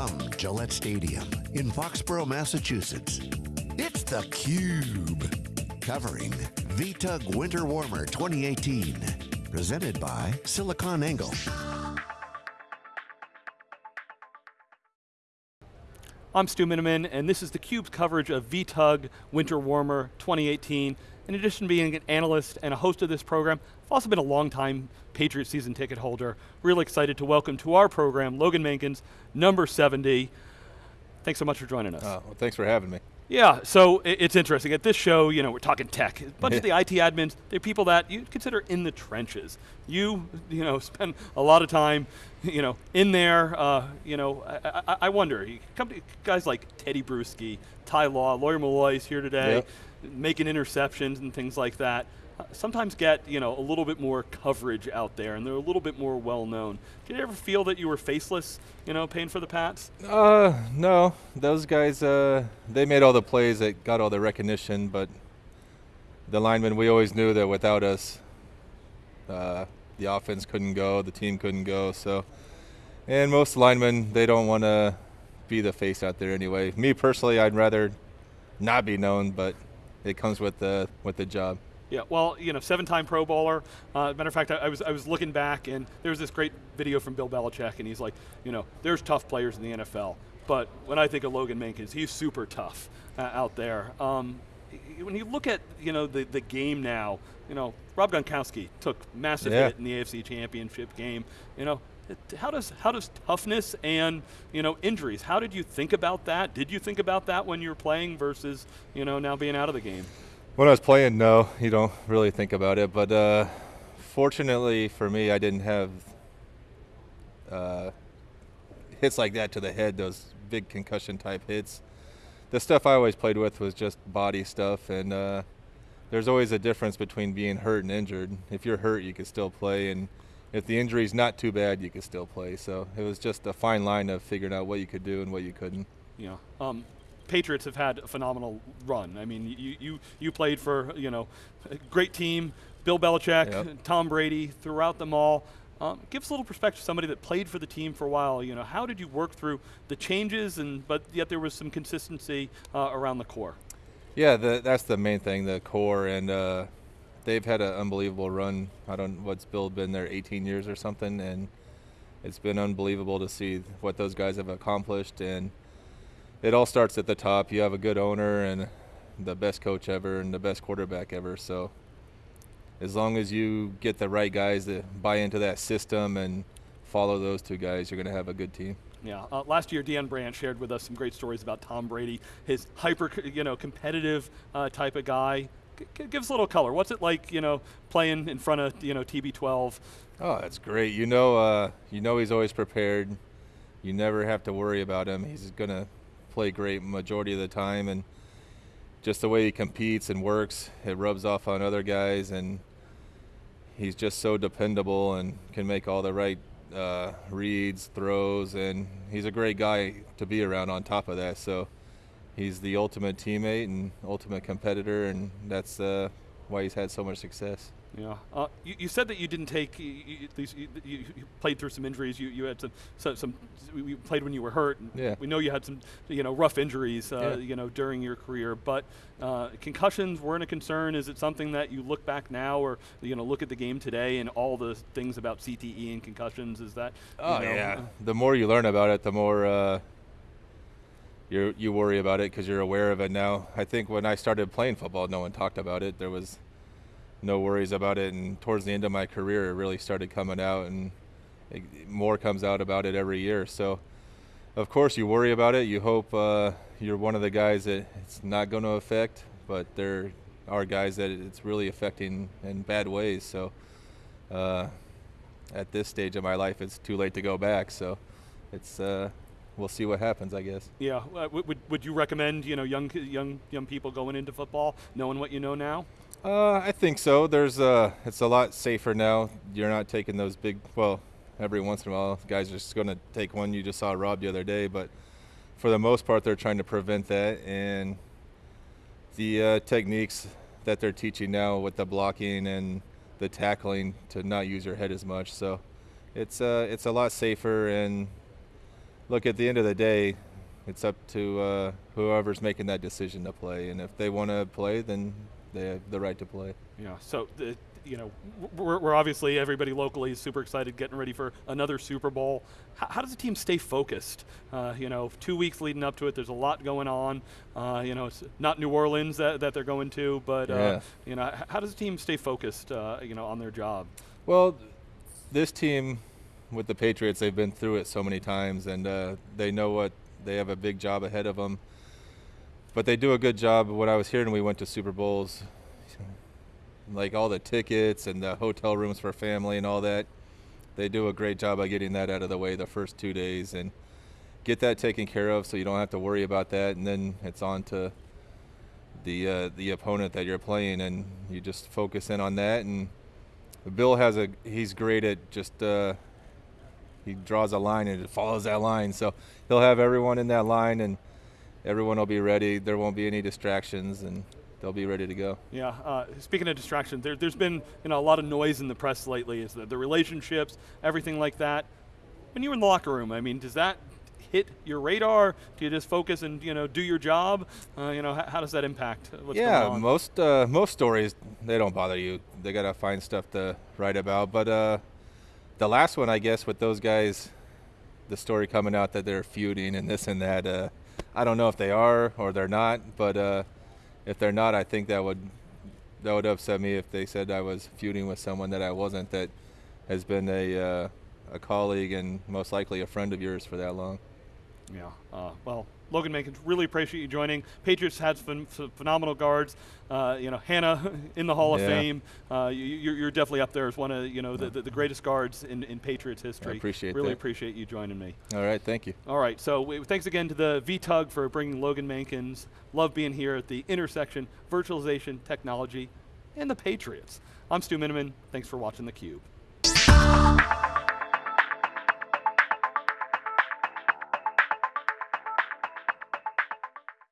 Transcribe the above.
From Gillette Stadium in Foxborough, Massachusetts, it's theCUBE. Covering VTUG Winter Warmer 2018. Presented by SiliconANGLE. I'm Stu Miniman, and this is theCUBE's coverage of VTUG Winter Warmer 2018. In addition to being an analyst and a host of this program, I've also been a long-time Patriot season ticket holder. Really excited to welcome to our program, Logan Mankins, number 70. Thanks so much for joining us. Uh, well, thanks for having me. Yeah, so it's interesting. At this show, you know, we're talking tech. A bunch of the IT admins, they're people that you consider in the trenches. You, you know, spend a lot of time, you know, in there. Uh, you know, I, I, I, wonder, you come to guys like Tedy Bruschi, Ty Law, Lawyer Milloy is here today, yep. making interceptions and things like that sometimes get you know a little bit more coverage out there, and they're a little bit more well known. Did you ever feel that you were faceless, you know, paying for the Pats? Uh, no. Those guys, uh, they made all the plays that got all the recognition, but the linemen, we always knew that without us, uh, the offense couldn't go, the team couldn't go. So, and most linemen, they don't want to be the face out there anyway. Me personally, I'd rather not be known, but it comes with the with the job. Yeah, well, you know, seven-time Pro Bowler. Uh, matter of fact, I, I, was I was looking back, and there was this great video from Bill Belichick, and he's like, you know, there's tough players in the NFL, but when I think of Logan Mankins, he's super tough uh, out there. Um, when you look at you know the the game now, you know, Rob Gronkowski took massive yeah. hit in the AFC Championship game. You know, how does how does toughness and you know injuries? How did you think about that? Did you think about that when you were playing versus you know now being out of the game? When I was playing, no, you don't really think about it. But uh, fortunately for me, I didn't have uh, hits like that to the head, those big concussion type hits. The stuff I always played with was just body stuff, and uh, there's always a difference between being hurt and injured. If you're hurt, you can still play, and if the injury's not too bad, you can still play. So it was just a fine line of figuring out what you could do and what you couldn't. Yeah. Um, Patriots have had a phenomenal run. I mean, you you you played for you know, a great team, Bill Belichick, yep. Tom Brady, throughout them all. Um, give us a little perspective, somebody that played for the team for a while. You know, how did you work through the changes, and but yet there was some consistency uh, around the core. Yeah, the, that's the main thing, the core, and uh, they've had an unbelievable run. I don't know what's Bill been there 18 years or something, and it's been unbelievable to see what those guys have accomplished and it all starts at the top. You have a good owner and the best coach ever and the best quarterback ever. So as long as you get the right guys that buy into that system and follow those two guys, you're going to have a good team. Yeah, uh, last year Dan Brandt shared with us some great stories about Tom Brady, his hyper, you know, competitive uh, type of guy. G give us a little color. What's it like, you know, playing in front of, you know, TB12? Oh, that's great. You know, uh, you know he's always prepared. You never have to worry about him. He's going to play great majority of the time, and just the way he competes and works, it rubs off on other guys, and he's just so dependable and can make all the right uh, reads, throws, and he's a great guy to be around. On top of that, so he's the ultimate teammate and ultimate competitor, and that's uh, why he's had so much success. Yeah. Uh, you, you, said that you didn't take, you, you, you, played through some injuries. You, you had some, some, some, you played when you were hurt. Yeah. We know you had some, you know, rough injuries, uh, yeah. you know, during your career. But uh, concussions weren't a concern. Is it something that you look back now, or you know, look at the game today and all the things about CTE and concussions? Is that? Oh know, yeah. the more you learn about it, the more uh, you you worry about it because you're aware of it now. I think when I started playing football, no one talked about it. There was no worries about it. And towards the end of my career, it really started coming out, and it, more comes out about it every year. So, of course, you worry about it. You hope uh, you're one of the guys that it's not going to affect, but there are guys that it's really affecting in bad ways. So, uh, at this stage of my life, it's too late to go back. So, it's uh, we'll see what happens, I guess. Yeah. Uh, would, would you recommend you know young young young people going into football knowing what you know now? Uh, I think so. There's uh, it's a lot safer now. You're not taking those big. Well, every once in a while, guys are just going to take one. You just saw Rob the other day, but for the most part, they're trying to prevent that. And the uh, techniques that they're teaching now with the blocking and the tackling to not use your head as much. So it's uh, it's a lot safer and look at the end of the day, it's up to uh, whoever's making that decision to play, and if they want to play, then they have the right to play. Yeah. So the, you know, we're, we're, obviously everybody locally is super excited, getting ready for another Super Bowl. How, how does the team stay focused? Uh, you know, two weeks leading up to it, there's a lot going on. Uh, you know, it's not New Orleans that, that they're going to, but uh, yeah. you know, how does the team stay focused? Uh, you know, on their job. Well, this team with the Patriots, they've been through it so many times, and uh, they know what they have a big job ahead of them. But they do a good job. What I was hearing, we went to Super Bowls like all the tickets and the hotel rooms for family and all that. They do a great job of getting that out of the way the first two days and get that taken care of so you don't have to worry about that. And then it's on to the uh, the opponent that you're playing, and you just focus in on that. And Bill has a he's great at just uh, he draws a line and it follows that line. So he'll have everyone in that line, and everyone will be ready. There won't be any distractions, and they'll be ready to go. Yeah. Uh, speaking of distractions, there, has been you know a lot of noise in the press lately. Is the, the relationships, everything like that. When you're in the locker room, I mean, does that hit your radar? Do you just focus and you know do your job? Uh, you know, how, how, does that impact what's yeah, most uh, most stories they don't bother you. They gotta find stuff to write about. But uh, the last one, I guess, with those guys, the story coming out that they're feuding and this and that. I don't know if they are or they're not, but uh, if they're not, I think that would that would upset me if they said I was feuding with someone that I wasn't. That has been a uh, a colleague and most likely a friend of yours for that long. Yeah. Uh, well, Logan Mankins, really appreciate you joining. Patriots had ph- phenomenal guards. Uh, you know, Hannah in the Hall of. Fame. Uh, you, are definitely up there as one of you know the, the, the greatest guards in, in Patriots history. I appreciate really that. appreciate you joining me. All right, thank you. All right, so we, thanks again to the VTUG for bringing Logan Mankins. Love being here at the intersection, virtualization, technology, and the Patriots. I'm Stu Miniman. Thanks for watching theCUBE.